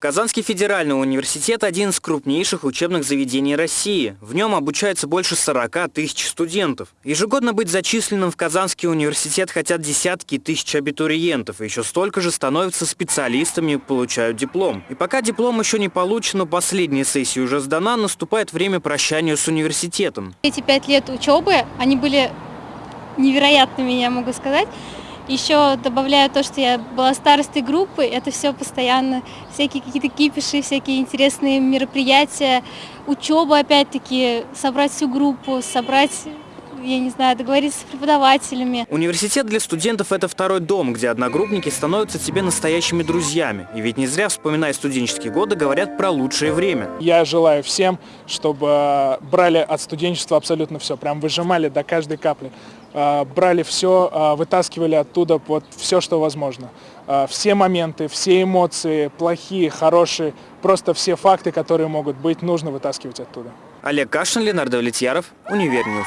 Казанский федеральный университет – один из крупнейших учебных заведений России. В нем обучается больше 40 тысяч студентов. Ежегодно быть зачисленным в Казанский университет хотят десятки тысяч абитуриентов. Еще столько же становятся специалистами и получают диплом. И пока диплом еще не получен, но последняя сессия уже сдана, наступает время прощания с университетом. Эти пять лет учебы, они были невероятными, я могу сказать. Еще добавляю то, что я была старостой группы, это все постоянно, всякие какие-то кипиши, всякие интересные мероприятия, учеба опять-таки, собрать всю группу, собрать я не знаю, договориться с преподавателями. Университет для студентов – это второй дом, где одногруппники становятся тебе настоящими друзьями. И ведь не зря, вспоминая студенческие годы, говорят про лучшее время. Я желаю всем, чтобы брали от студенчества абсолютно все, прям выжимали до каждой капли. А, брали все, а, вытаскивали оттуда вот все, что возможно. Все моменты, все эмоции, плохие, хорошие, просто все факты, которые могут быть, нужно вытаскивать оттуда. Олег Кашин, Ленардо Влетьяров, Univer News.